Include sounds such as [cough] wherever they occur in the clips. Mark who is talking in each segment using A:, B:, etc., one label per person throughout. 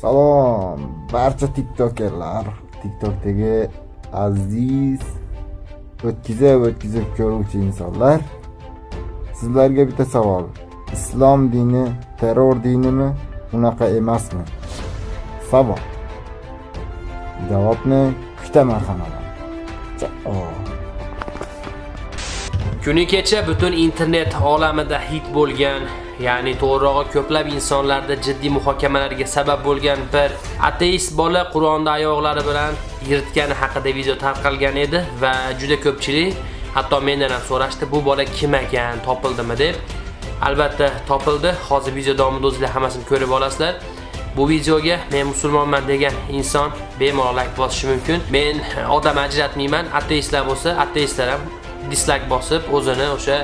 A: Salom barcha tiktokerlar, tiktokdagi aziz o'tkazib o'tkazib ko'ruvchi insonlar. Sizlarga bitta savol. Islom dini terror dinimi? Unaqa emasmi? Savol. Javobni kutaman hammadan
B: Kuni kecha butun internet olamida hit bo'lgan, ya'ni to'g'rirog'i ko'plab insonlarda jiddiy muhokamalarga sabab bo'lgan bir ateist bola Qur'onda oyoqlari bilan yirtgani haqida video tarqalgan edi va juda ko'pchilik hatto mendan ham so'rashdi, bu bola kim ekan, topildimi deb. Albatta topildi. Hozir video davomida o'zingizlar hammasini ko'rib olasizlar. Bu videoga men musulmonman degan inson bemalol like bosishi mumkin. Men odam ajratmayman. Ateistlar bo'lsa, ateistlar ham dislike bosib o'zini o'sha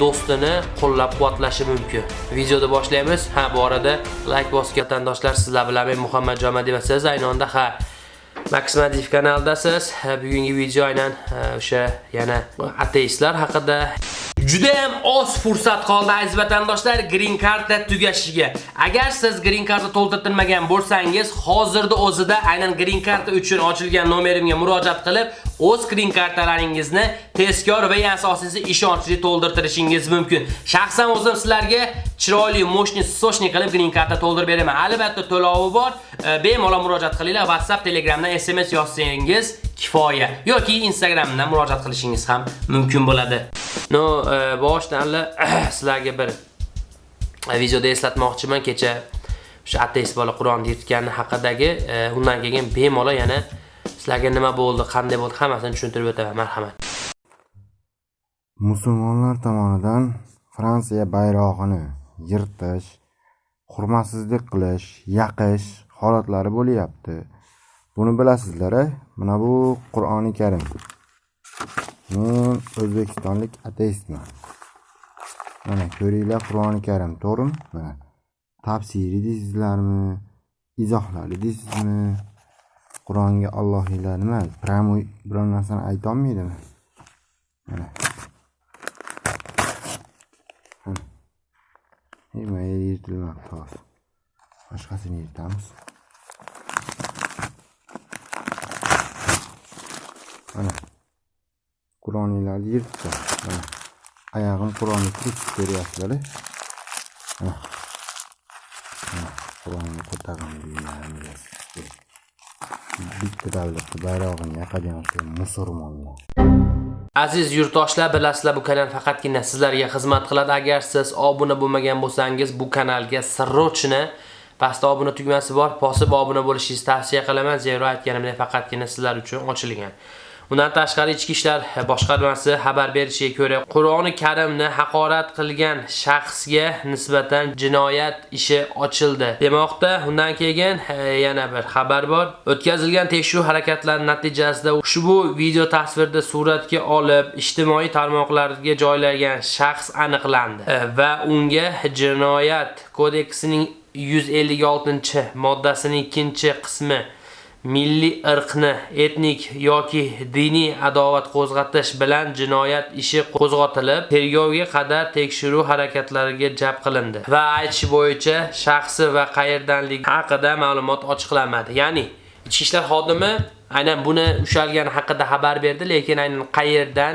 B: do'stini qo'llab-quvvatlashi mumkin. Videoni boshlaymiz. Ha, bu arada like bosgan vatandoshlar sizlar bilan men Muhammad Jomadi va siz ayni onda ha Max Madiv kanaldasiz. Ha, Bugungi video aynan o'sha yana ateistlar haqida Juda ham oz fursat qoldi aziz vatandoshlar green karta tugashiga. Agar siz green karta to'ldirtirmagan bo'lsangiz, hozirda o'zida aynan green card uchun ochilgan nomerimga murojaat qilib, o'z green kartalaringizni tezkor va asosiysi ishonchli to'ldirtirishingiz mumkin. Shaxsan o'zim sizlarga chiroyli, moshni, sochni qilib green cardni to'ldirib beraman. Albatta to'lovi bor. E, bemalol murojaat qilinglar. WhatsApp, Telegramdan SMS yozsangiz kifoya yoki Instagramdan murojaat qilishingiz ham mumkin bo'ladi. No, e, boshdan [clears throat] sizlarga bir e, videoda eslatmoqchiman kecha o'sha ateist bola Qur'on yirtgani haqidagi e, undan keyin bemalol yana sizlarga nima bo'ldi, qanday bo'ldi hammasini tushuntirib o'taman. Marhamat.
A: Musulmonlar tomonidan Fransiya bayrog'ini yirtish, hurmatsizlik qilish, yaqish holatlari bo'lyapti. Buni bilasizlar, mana bu Qur'oni Karim. Men o'zbekistonlik ateistman. Mana ko'ringlar Qur'oni Karim, to'g'rimi? Mana tafsiri deysizlarmi? Izohlari deysizmi? Qur'onga Allohiylar nima? Pramoy biror narsani ayta olmaydimi? и моя ертіліп ақталас ашқасын ертамыз ана курониларды ертті ана аяғын куроны кесіп бересіздер ана куроны қотаған бүйтті давлетті байрағын мусор
B: Aziz yurtdoshlar, bilasizlar bu kanal faqatgina sizlarga xizmat qiladi. Agar siz obuna bo'lmagan bo'lsangiz, bu kanalga срочно pastda obuna tugmasi bor, bosib obuna bo'lishingizni tavsiya qilaman. Zero aytganimdek faqatgina sizlar uchun ochilgan. Undan tashqari ichki ishlar boshqarmasi xabar berishiga ko'ra, Qur'oni Karimni haqorat qilgan shaxsga nisbatan jinoyat ishi ochildi. Demoqda, undan keyin e, yana bir xabar bor. O'tkazilgan tekshiruv harakatlari natijasida ushbu video tasvirda suratga olib, ijtimoiy tarmoqlarga joylagan shaxs aniqlandi e, va unga jinoyat kodeksining 156-moddasining 2-qismi milliy irqni etnik yoki diniy adovat qo'zg'atish bilan jinoyat ishi qo'zg'atilib, tergovga qadar tekshiruv harakatlariga jalb qilindi va aytish bo'yicha shaxsi va qayerdanligi haqida ma'lumot ochiqlanmadi. Ya'ni ichki ishlar xodimi aynan buni ushalgani haqida xabar berdi, lekin aynan qayerdan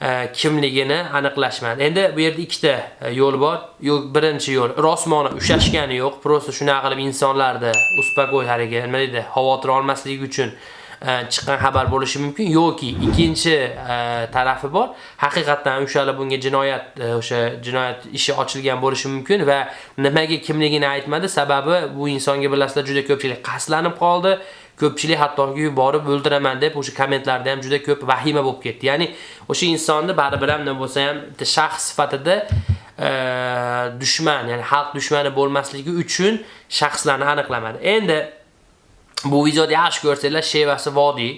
B: E, kimligini aniqlashmadi. Endi bu yerda ikkita e, yo'l bor. Yo'q, birinchi yo'l rosmona ushashgani yo'q, prosta shunaqa qilib insonlarni uspokoy hariga, nima deydi, xavotir olmasligi uchun E, chiqqan xabar bo'lishi mumkin yoki ikkinchi e, tarafi bor. Haqiqatan o'shalar bunga jinoyat e, o'sha jinoyat ishi ochilgan bo'lishi mumkin va nimaga kimligini aytmadi. Sababi bu insonga bilasizlar juda ko'pchilik qaslanib qoldi. ko'pchilik hattoki borib o'ldiraman deb o'sha kommentlarda ham juda ko'p vahima bo'lib ketdi. Ya'ni o'sha insonni baribir ham nima bo'lsa ham bitta shaxs sifatida dushman, ya'ni xalq dushmani bo'lmasligi uchun shaxslarni aniqlamadi. Endi bu videoda yaxshi ko'rsanglar, Shevasi Vodiy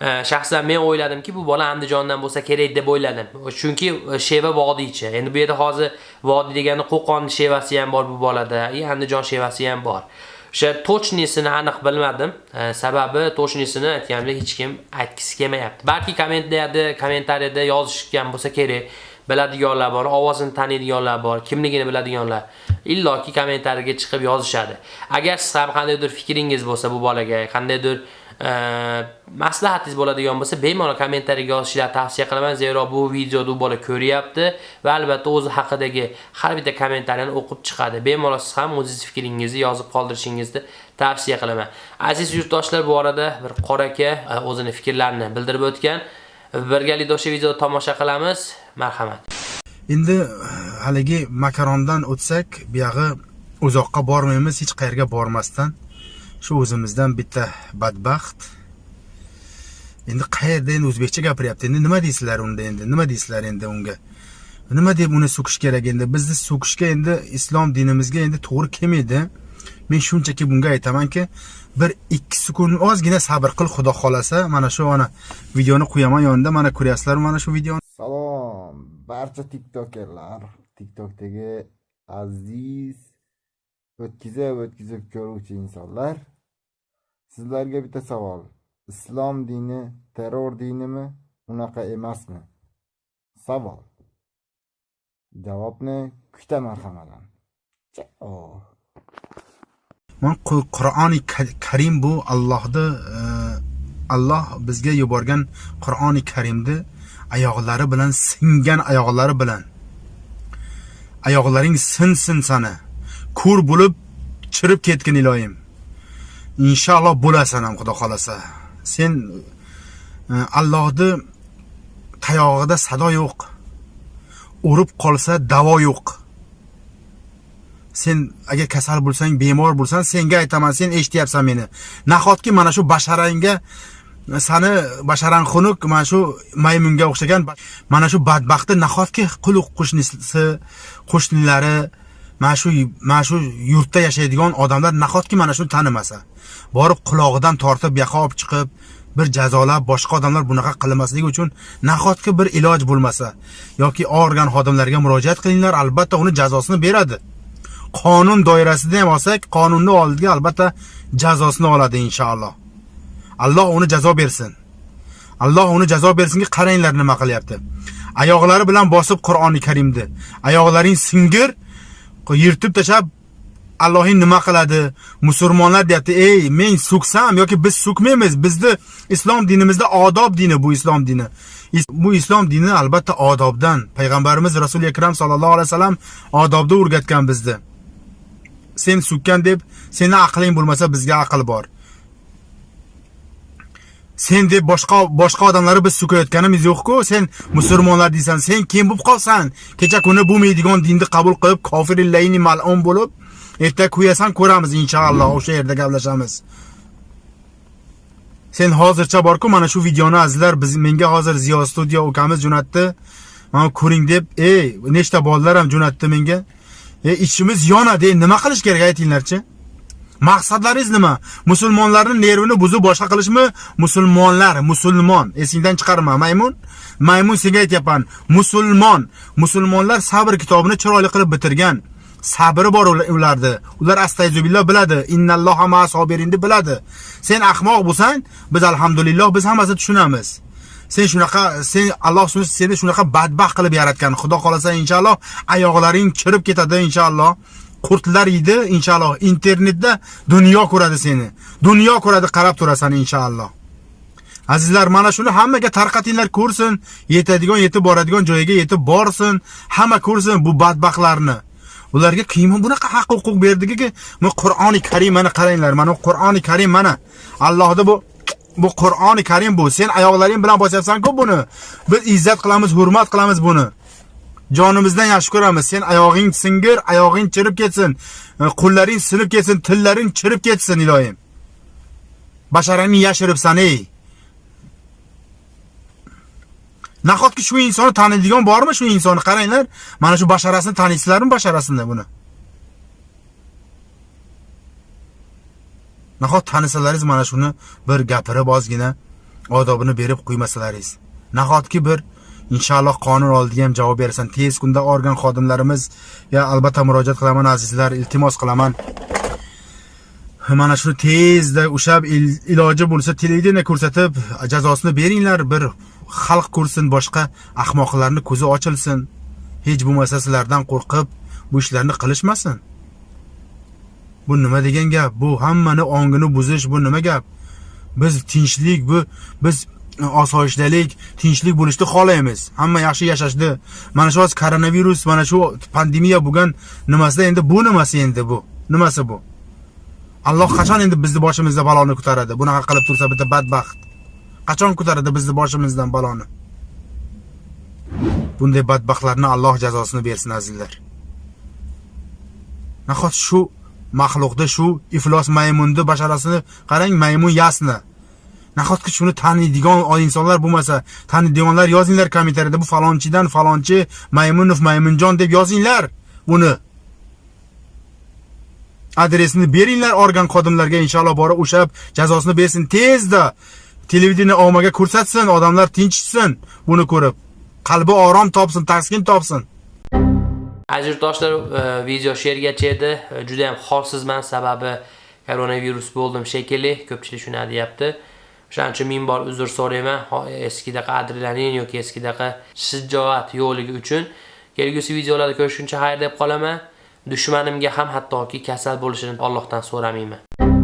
B: e, shaxsan men o'yladimki bu bola Andijondan bo'lsa kerak deb o'yladim. Chunki e, Sheva vodiychi. Endi bu yerda hozir vodiy degani Qo'qon shevasi ham bor bu bolada, Andijon shevasi ham bor. O'sha tochnisini aniq bilmadim. E, sababi tochnisini aytganimda hech kim aytgisi kelmayapti. Balki kommentariyada, kommentariyada yozishgan bo'lsa kerak. Biladiganlar bor, ovozini taniydiganlar bor, kimligini biladiganlar. illoki kommentariyaga chiqib yozishadi. Agar siz ham qandaydir fikringiz bo'lsa bu bolaga qandaydir e, maslahatingiz bo'ladigan bo'lsa bemalol kommentariyaga yozishlarni tavsiya qilaman. Zero bu videoni u bola ko'ryapti va albatta o'zi haqidagi har bitta kommentariyani o'qib chiqadi. Bemalol siz ham o'zingiz fikringizni yozib qoldirishingizni tavsiya qilaman. Aziz yurtdoshlar bu orada bir qora aka o'zining e, o'zini fikrlarini bildirib o'tgan. Birgalikda o'sha videoni tomosha qilamiz. Marhamat.
C: Endi eh, haligi makarondan o'tsak buyog'i uzoqqa bormaymiz hech qayerga bormasdan. Shu o'zimizdan bitta badbaxt. Endi qayerda endi o'zbekcha gapiryapti? Endi nima deysizlar unda endi? Nima deysizlar endi unga? Nima deb uni so'kish kerak endi? Bizni so'kishga endi islom dinimizga endi to'g'ri kelmaydi. Men shunchaki bunga aytamanki bir ikki sekund ozgina sabr qil xudo xohlasa mana shu ana videoni qo'yaman yonida mana ko'ryapsizlar mana shu videoni
A: Salom barcha tiktokerlar, tiktokdagi aziz o'tkazib o'tkazib ko'ruvchi insonlar. Sizlarga bitta savol. Islom dini terror dinimi, unaqa emasmi? Savol. Javobni kutaman hammadan. javob
C: man qur'oni karim bu allohni e, alloh bizga yuborgan qur'oni karimni oyoqlari bilan singan oyoqlari bilan. Oyoqlaring sinsin sani ko'r bo'lib chirib ketgin iloyim. Inshaalloh bo'lasan ham xudo xohlasa. Sen e, allohni tayog'ida sado yo'q. Urib qolsa davo yo'q. Sen agar kasal bo'lsang bemor bo'lsan senga aytaman sen eshityapsan meni. Nahotki mana shu basharangga sani basharang xunuk mana shu maymunga o'xshagan mana shu badbaxtni nahotki quluq qo'shnisi qo'shnilari mana shu mana shu yurtda yashaydigan odamlar nahotki mana shuni tanimasa? Borib qulog'idan tortib buyoqqa olib chiqib bir jazolab boshqa odamlar bunaqa qilmasligi uchun nahotki bir iloj bo'lmasa? Yoki organ xodimlariga murojaat qilinglar albatta uni jazosini beradi. Qonun doirasida ham olsak qonunni oldiga albatta jazosini oladi inshaalloh. Alloh uni jazo bersin. Alloh uni jazo bersinki qaranglar nima qilyapti. Oyoqlari bilan bosib qur'oni karimni. Oyoqlaring singir yirtib tashlab allohing nima qiladi? Musulmonlar deyapti ey men so'ksam yoki biz so'kmaymiz bizni islom dinimizda odob dini bu islom dini. Bu islom dini albatta odobdan payg'ambarimiz rasuli akram sallallohu alayhi vasallam odobda o'rgatgan bizni sen so'kkan deb seni aqling bo'lmasa bizga aql bor. Sen deb boshqa boshqa odamlarni biz so'kayotganimiz yo'q-ku. Sen musulmonlar deysan sen kim bo'lib qolsan? Kecha kuni bo'lmaydigan dinni qabul qilib kofirillayni mal'un bo'lib erta kuyasan ko'ramiz inshaalloh o'sha yerda gaplashamiz. Sen hozircha borku mana shu videoni azizlar biz menga hozir ziyo studio ukamiz jo'natdi. Mana ko'ring deb ey nechta bolalar ham jo'natdi menga e ichimiz yonadi nima qilish kerak aytinglarchi? Maqsadlaringiz nima? Musulmonlarni nervini buzib boshqa qilishmi? Musulmonlar musulmon. Esingdan chiqarma maymun. Maymun senga aytyapman. Musulmon. Musulmonlar sabr kitobini chiroyli qilib bitirgan. Sabri bor ular- ularni ular astayzubillah biladi. Innalloha ma sobirinni biladi. Sen ahmoq bo'lsang biz alhamdulillah biz hammasini tushunamiz. Sen shunaqa sen alloh subhanahu seni shunaqa badbaxt qilib yaratgan. Xudo xohlasa inshaalloh oyoqlaring chirib ketadi inshaalloh qurtlar yeydi inshaalloh internetda dunyo ko'radi seni. Dunyo ko'radi qarab turasan inshaalloh azizlar mana shuni hammaga tarqatinglar ko'rsin. Yetadigan yetib boradigan joyiga yetib borsin. Hamma ko'rsin bu badbaxtlarni. Ularga kim bunaqa haq huquq berdiki bu qur'oni karim mana qaranglar mana bu qur'oni karim mana allohni bu bu qur'oni karim bu. Sen oyoqlaring bilan bosyapsan-ku buni. Biz izzat qilamiz hurmat qilamiz buni. Jonimizdan yaxshi ko'ramiz. Sen oyog'ing singir oyog'ing chirib ketsin. E, Qo'llaring sinib ketsin tillaring chirib ketsin iloyim. Basharangni yashiribsan ey. Nahotki shu insonni taniydigan bormi shu insonni? Qaranglar mana shu basharasini taniysizlarmi basharasini buni? Nahot tanisalaringiz mana shuni bir gapirib ozgina odobini berib qo'ymasalaringiz. Nahotki bir inshaalloh qonun oldiga ham javob berasan. Tez kunda organ xodimlarimiz ya albatta murojaat qilaman azizlar iltimos qilaman. Mana shuni tezda o'sha iloji bo'lsa televideniya ko'rsatib jazosini beringlar bir xalq ko'rsin boshqa ahmoqlarni ko'zi ochilsin. Hech bo'lmasa sizlardan qo'rqib bu ishlarni qilishmasin. Bu nima degan gap? Bu hammani ongini buzish bu nima gap? Biz tinchlik bu biz osoyishtalik tinchlik bo'lishni xohlaymiz. Hamma yaxshi yashashni. Mana shu hozir koronavirus mana shu pandemiya bo'lgan nimasida endi bu nimasi endi bu? Nimasi bu? Alloh qachon endi bizni boshimizda baloni ko'taradi? Bunaqa qilib tursa bitta badbaxt. Qachon ko'taradi bizni boshimizdan baloni? Bunday badbaxtlarni alloh jazosini bersin azizlar. Nahot shu maxluqda shu iflos maymunni basharasini qarang maymun yasni. Nahotki shuni taniydigan insonlar bo'lmasa taniydiganlar yozinglar kommentariyada bu falonchidan falonchi maymunov maymunjon deb yozinglar buni adresini beringlar organ xodimlariga inshaalloh borib ushlab jazosini bersin. Tezda televideniya ommaga ko'rsatsin odamlar tinchitsin buni ko'rib. Qalbi orom topsin taskin topsin.
B: Aziz do'stlar e, video she'rgacha edi. E, Juda ham holsizman sababi koronavirus bo'ldim shekilli. Ko'pchilik shuni deyapti. O'shaning uchun ming bor uzr so'rayman. Eskidaqa adrenalin yoki eskidaqa shijoat yo'qligi uchun. Kelgusi videolarda ko'rishguncha xayr deb qolaman. Dushmanimga ham hattoki kasal bo'lishini Allohdan so'ramayman.